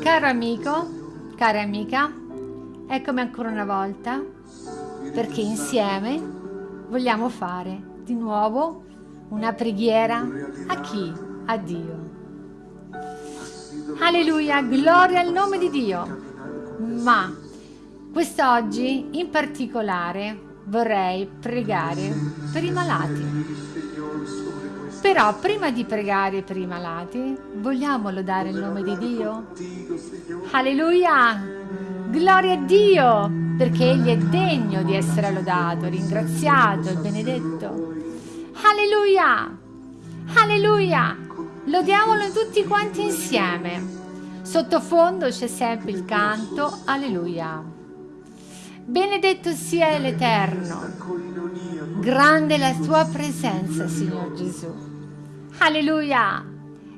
Caro amico, cara amica, eccomi ancora una volta perché insieme vogliamo fare di nuovo una preghiera a chi? A Dio. Alleluia, gloria al nome di Dio. Ma quest'oggi in particolare vorrei pregare per i malati. Però prima di pregare per i malati, vogliamo lodare il nome di Dio? Alleluia! Gloria a Dio! Perché Egli è degno di essere lodato, ringraziato e benedetto. Alleluia! Alleluia! Lodiamolo tutti quanti insieme. Sottofondo c'è sempre il canto Alleluia. Benedetto sia l'Eterno. Grande la tua presenza, Signor Gesù. Alleluia!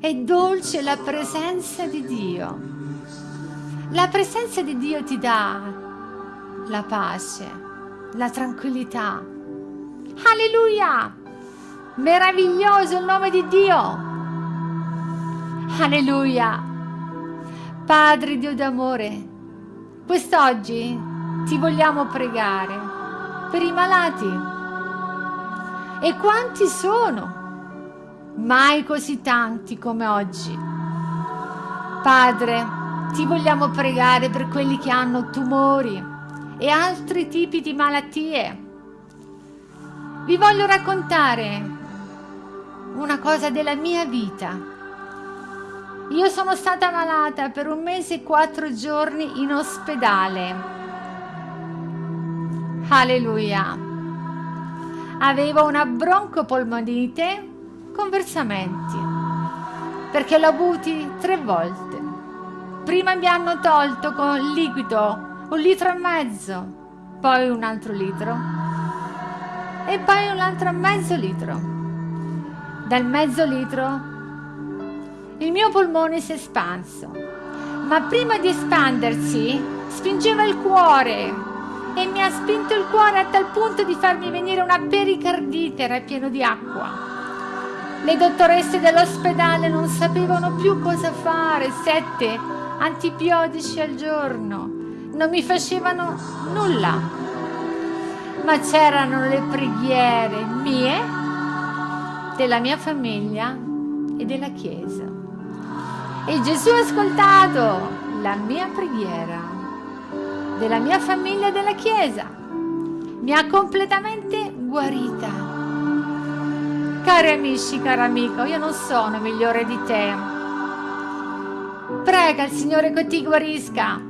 È dolce la presenza di Dio. La presenza di Dio ti dà la pace, la tranquillità. Alleluia! Meraviglioso il nome di Dio. Alleluia! Padre Dio d'amore, quest'oggi ti vogliamo pregare per i malati. E quanti sono? mai così tanti come oggi. Padre, ti vogliamo pregare per quelli che hanno tumori e altri tipi di malattie. Vi voglio raccontare una cosa della mia vita. Io sono stata malata per un mese e quattro giorni in ospedale. Alleluia. Avevo una broncopolmonite con versamenti, perché l'ho avuti tre volte. Prima mi hanno tolto con liquido un litro e mezzo, poi un altro litro e poi un altro mezzo litro. Dal mezzo litro il mio polmone si è espanso, ma prima di espandersi spingeva il cuore e mi ha spinto il cuore a tal punto di farmi venire una pericardite, era pieno di acqua. Le dottoresse dell'ospedale non sapevano più cosa fare, sette antibiotici al giorno, non mi facevano nulla. Ma c'erano le preghiere mie, della mia famiglia e della Chiesa. E Gesù ha ascoltato la mia preghiera della mia famiglia e della Chiesa. Mi ha completamente guarita Cari amici, cara amica, io non sono migliore di te. Prega il Signore che ti guarisca.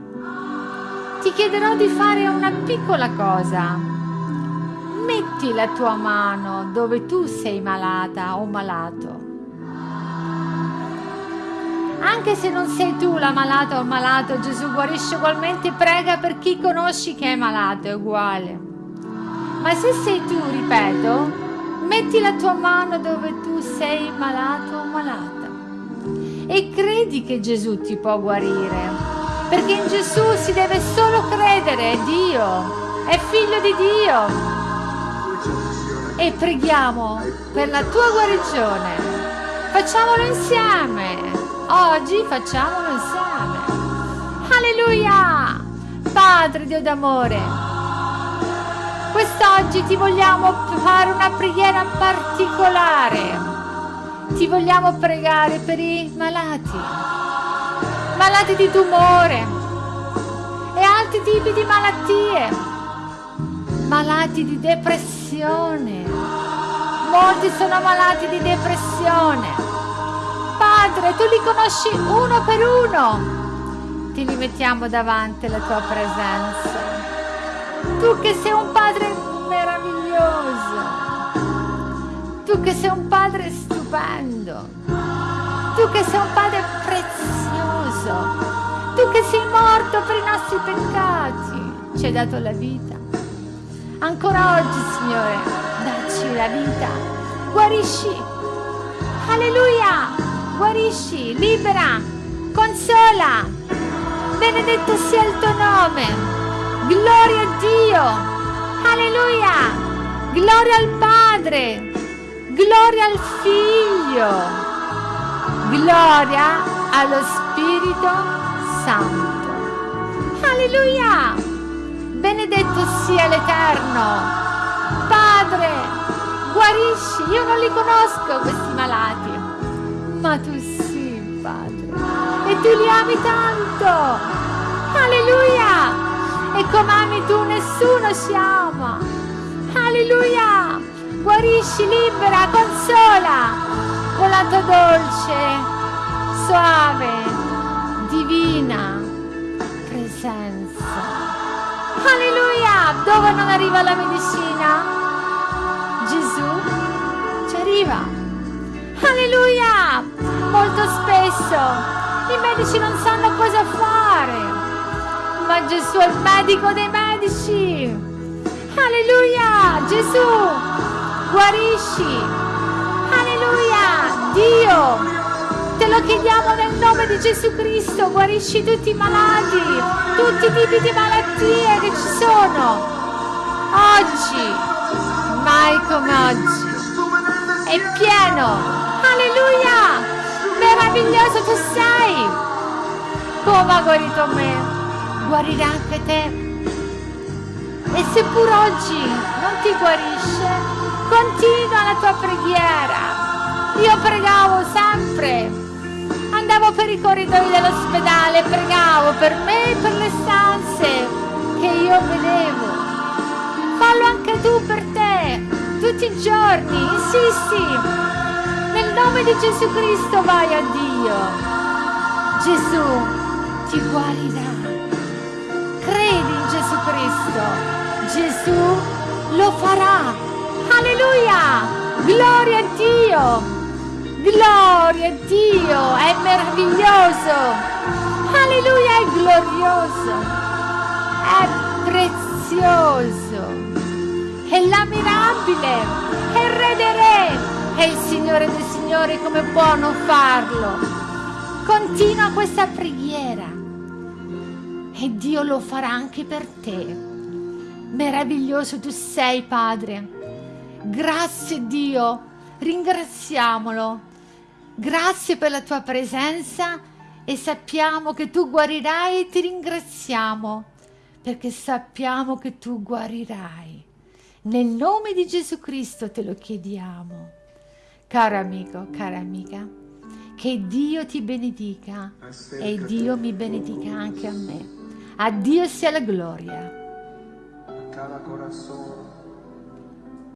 Ti chiederò di fare una piccola cosa. Metti la tua mano dove tu sei malata o malato. Anche se non sei tu la malata o malato, Gesù guarisce ugualmente, prega per chi conosci che è malato, è uguale. Ma se sei tu, ripeto, Metti la tua mano dove tu sei malato o malata e credi che Gesù ti può guarire, perché in Gesù si deve solo credere, è Dio, è figlio di Dio. E preghiamo per la tua guarigione. Facciamolo insieme. Oggi facciamolo insieme. Alleluia! Padre Dio d'amore, Quest'oggi ti vogliamo fare una preghiera particolare. Ti vogliamo pregare per i malati, malati di tumore e altri tipi di malattie, malati di depressione. Molti sono malati di depressione. Padre, tu li conosci uno per uno. Ti li mettiamo davanti alla tua presenza. Tu che sei un padre meraviglioso, tu che sei un padre stupendo, tu che sei un padre prezioso, tu che sei morto per i nostri peccati, ci hai dato la vita. Ancora oggi, Signore, dacci la vita, guarisci, alleluia, guarisci, libera, consola, benedetto sia il tuo nome. Gloria a Dio! Alleluia! Gloria al Padre! Gloria al Figlio. Gloria allo Spirito Santo. Alleluia. Benedetto sia l'Eterno. Padre, guarisci. Io non li conosco questi malati, ma tu sì, Padre. E tu li ami tanto. Alleluia. E come ami tu nessuno si ama. Alleluia. Guarisci, libera, consola con la tua dolce, suave, divina presenza. Alleluia. Dove non arriva la medicina? Gesù ci arriva. Alleluia. Molto spesso i medici non sanno cosa fare ma Gesù è il medico dei medici. Alleluia, Gesù, guarisci. Alleluia, Dio, te lo chiediamo nel nome di Gesù Cristo, guarisci tutti i malati, tutti i tipi di malattie che ci sono. Oggi, mai come oggi, è pieno. Alleluia, meraviglioso tu sei. Come ha guarito me guarirà anche te. E seppur oggi non ti guarisce, continua la tua preghiera. Io pregavo sempre, andavo per i corridoi dell'ospedale, pregavo per me e per le stanze che io vedevo. Fallo anche tu per te, tutti i giorni, insisti. Nel nome di Gesù Cristo vai a Dio. Gesù ti guarirà credi in Gesù Cristo, Gesù lo farà. Alleluia! Gloria a Dio! Gloria a Dio! È meraviglioso! Alleluia! È glorioso! È prezioso! È l'ammirabile! È il Re dei Re! È il Signore dei Signori come può non farlo? Continua questa preghiera e Dio lo farà anche per te. Meraviglioso tu sei, Padre. Grazie Dio, ringraziamolo. Grazie per la tua presenza e sappiamo che tu guarirai e ti ringraziamo perché sappiamo che tu guarirai. Nel nome di Gesù Cristo te lo chiediamo. Caro amico, cara amica, che Dio ti benedica e Dio mi benedica anche a me. A Dio sia la gloria.